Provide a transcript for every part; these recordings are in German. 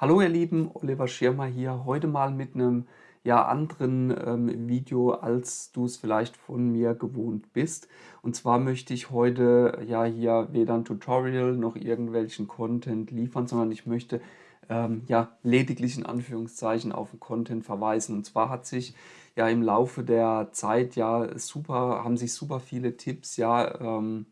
Hallo ihr Lieben, Oliver Schirmer hier, heute mal mit einem ja, anderen ähm, Video, als du es vielleicht von mir gewohnt bist. Und zwar möchte ich heute ja hier weder ein Tutorial noch irgendwelchen Content liefern, sondern ich möchte ähm, ja lediglich in Anführungszeichen auf den Content verweisen. Und zwar hat sich ja im Laufe der Zeit ja super, haben sich super viele Tipps ja ähm,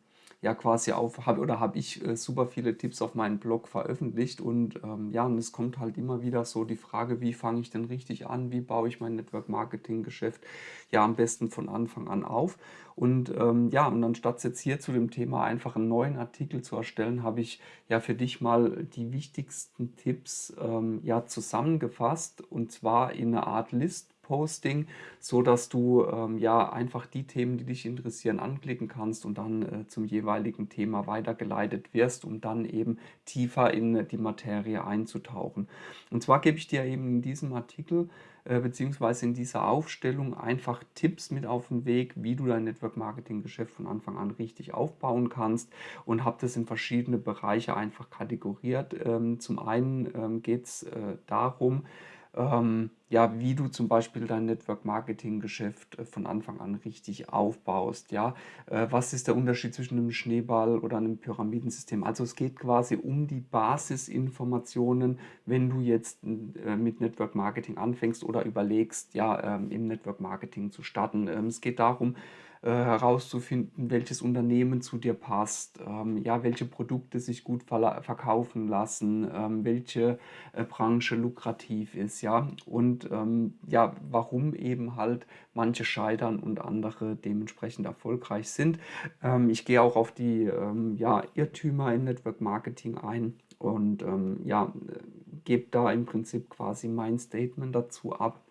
ja quasi auf, hab, oder habe ich äh, super viele Tipps auf meinem Blog veröffentlicht und ähm, ja, und es kommt halt immer wieder so die Frage, wie fange ich denn richtig an, wie baue ich mein Network Marketing Geschäft ja am besten von Anfang an auf? Und ähm, ja, und anstatt jetzt hier zu dem Thema einfach einen neuen Artikel zu erstellen, habe ich ja für dich mal die wichtigsten Tipps ähm, ja zusammengefasst und zwar in einer Art List Posting, so dass du ähm, ja einfach die Themen, die dich interessieren, anklicken kannst und dann äh, zum jeweiligen Thema weitergeleitet wirst, um dann eben tiefer in die Materie einzutauchen. Und zwar gebe ich dir eben in diesem Artikel äh, beziehungsweise in dieser Aufstellung einfach Tipps mit auf den Weg, wie du dein Network Marketing Geschäft von Anfang an richtig aufbauen kannst und habe das in verschiedene Bereiche einfach kategoriert. Ähm, zum einen ähm, geht es äh, darum, ähm, ja, wie du zum Beispiel dein Network-Marketing-Geschäft äh, von Anfang an richtig aufbaust. Ja? Äh, was ist der Unterschied zwischen einem Schneeball oder einem Pyramidensystem? Also es geht quasi um die Basisinformationen, wenn du jetzt äh, mit Network-Marketing anfängst oder überlegst, ja, ähm, im Network-Marketing zu starten. Ähm, es geht darum, herauszufinden, welches Unternehmen zu dir passt, ähm, ja, welche Produkte sich gut verkaufen lassen, ähm, welche äh, Branche lukrativ ist, ja, und ähm, ja, warum eben halt manche scheitern und andere dementsprechend erfolgreich sind. Ähm, ich gehe auch auf die ähm, ja, Irrtümer im Network Marketing ein und ähm, ja, gebe da im Prinzip quasi mein Statement dazu ab.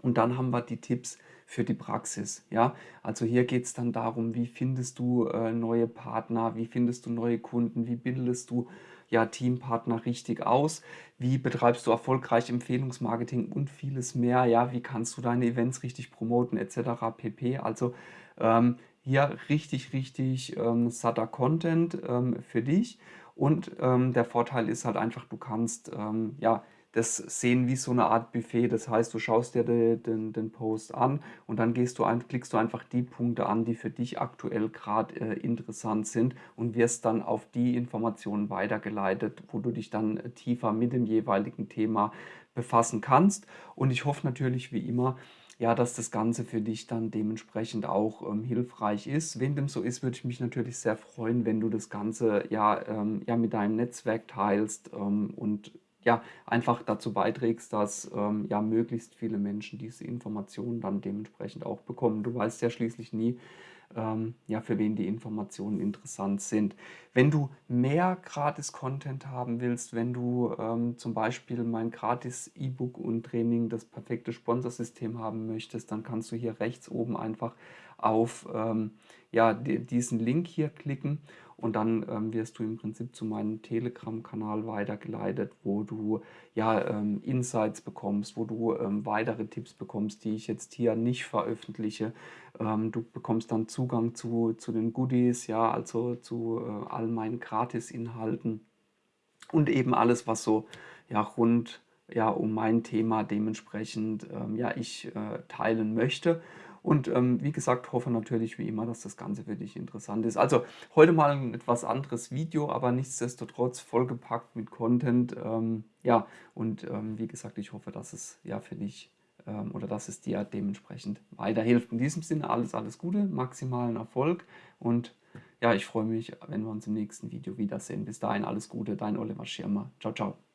Und dann haben wir die Tipps, für die Praxis. Ja? Also hier geht es dann darum, wie findest du äh, neue Partner, wie findest du neue Kunden, wie bildest du ja, Teampartner richtig aus, wie betreibst du erfolgreich Empfehlungsmarketing und vieles mehr, ja, wie kannst du deine Events richtig promoten etc. pp. Also ähm, hier richtig, richtig ähm, satter Content ähm, für dich und ähm, der Vorteil ist halt einfach, du kannst ähm, ja das sehen wie so eine Art Buffet. Das heißt, du schaust dir den, den, den Post an und dann gehst du ein, klickst du einfach die Punkte an, die für dich aktuell gerade äh, interessant sind und wirst dann auf die Informationen weitergeleitet, wo du dich dann äh, tiefer mit dem jeweiligen Thema befassen kannst. Und ich hoffe natürlich wie immer, ja, dass das Ganze für dich dann dementsprechend auch ähm, hilfreich ist. Wenn dem so ist, würde ich mich natürlich sehr freuen, wenn du das Ganze ja, ähm, ja mit deinem Netzwerk teilst ähm, und ja, einfach dazu beiträgst, dass ähm, ja möglichst viele Menschen diese Informationen dann dementsprechend auch bekommen. Du weißt ja schließlich nie, ähm, ja, für wen die Informationen interessant sind. Wenn du mehr Gratis-Content haben willst, wenn du ähm, zum Beispiel mein Gratis-E-Book und Training, das perfekte Sponsorsystem haben möchtest, dann kannst du hier rechts oben einfach auf ähm, ja, diesen Link hier klicken und dann ähm, wirst du im Prinzip zu meinem Telegram-Kanal weitergeleitet, wo du ja ähm, Insights bekommst, wo du ähm, weitere Tipps bekommst, die ich jetzt hier nicht veröffentliche. Ähm, du bekommst dann Zugang zu, zu den Goodies, ja, also zu äh, all meinen Gratis-Inhalten und eben alles, was so ja, rund ja, um mein Thema dementsprechend ähm, ja, ich äh, teilen möchte. Und ähm, wie gesagt, hoffe natürlich wie immer, dass das Ganze für dich interessant ist. Also heute mal ein etwas anderes Video, aber nichtsdestotrotz vollgepackt mit Content. Ähm, ja, und ähm, wie gesagt, ich hoffe, dass es ja für dich ähm, oder dass es dir dementsprechend weiterhilft. In diesem Sinne alles, alles Gute, maximalen Erfolg und ja, ich freue mich, wenn wir uns im nächsten Video wiedersehen. Bis dahin alles Gute, dein Oliver Schirmer. Ciao, ciao.